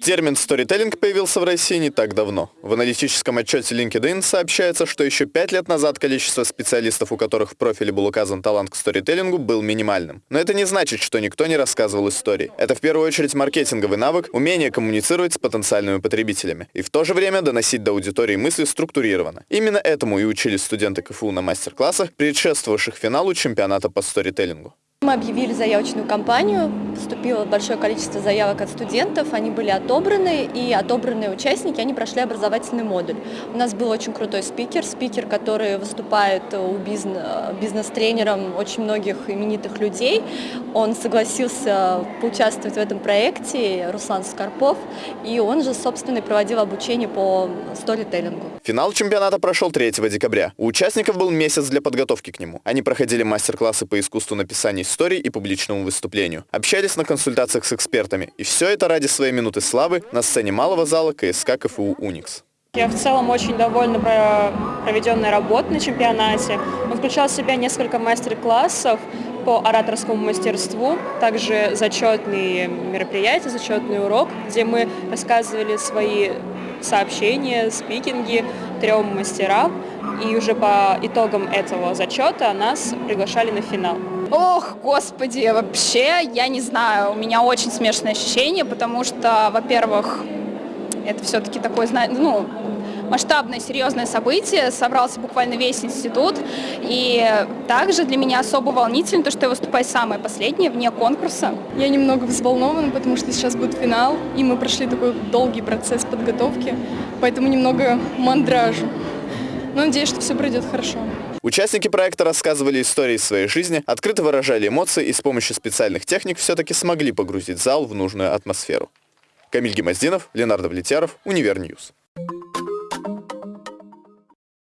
Термин «сторителлинг» появился в России не так давно. В аналитическом отчете LinkedIn сообщается, что еще пять лет назад количество специалистов, у которых в профиле был указан талант к сторителлингу, был минимальным. Но это не значит, что никто не рассказывал истории. Это в первую очередь маркетинговый навык, умение коммуницировать с потенциальными потребителями и в то же время доносить до аудитории мысли структурированно. Именно этому и учились студенты КФУ на мастер-классах, предшествовавших финалу чемпионата по сторителлингу. Мы объявили заявочную кампанию, поступило большое количество заявок от студентов, они были отобраны, и отобранные участники, они прошли образовательный модуль. У нас был очень крутой спикер, спикер, который выступает у бизнес-тренером очень многих именитых людей. Он согласился поучаствовать в этом проекте, Руслан Скорпов, и он же, собственно, и проводил обучение по сторителлингу. Финал чемпионата прошел 3 декабря. У участников был месяц для подготовки к нему. Они проходили мастер-классы по искусству написания историй и публичному выступлению. Общались на консультациях с экспертами. И все это ради своей минуты славы на сцене малого зала КСК КФУ «Уникс». Я в целом очень довольна проведенной работой на чемпионате. Он включал в себя несколько мастер-классов по ораторскому мастерству, также зачетные мероприятия, зачетный урок, где мы рассказывали свои сообщения, спикинги трем мастерам, и уже по итогам этого зачета нас приглашали на финал. Ох, господи, вообще, я не знаю, у меня очень смешанные ощущения, потому что, во-первых, это все-таки такое, ну, масштабное, серьезное событие, собрался буквально весь институт, и также для меня особо волнительно то, что я выступаю самое последнее, вне конкурса. Я немного взволнована, потому что сейчас будет финал, и мы прошли такой долгий процесс подготовки, поэтому немного мандражу. Но надеюсь, что все пройдет хорошо. Участники проекта рассказывали истории своей жизни, открыто выражали эмоции и с помощью специальных техник все-таки смогли погрузить зал в нужную атмосферу. Камиль Гемоздинов, Ленардо Влетяров, Универньюз.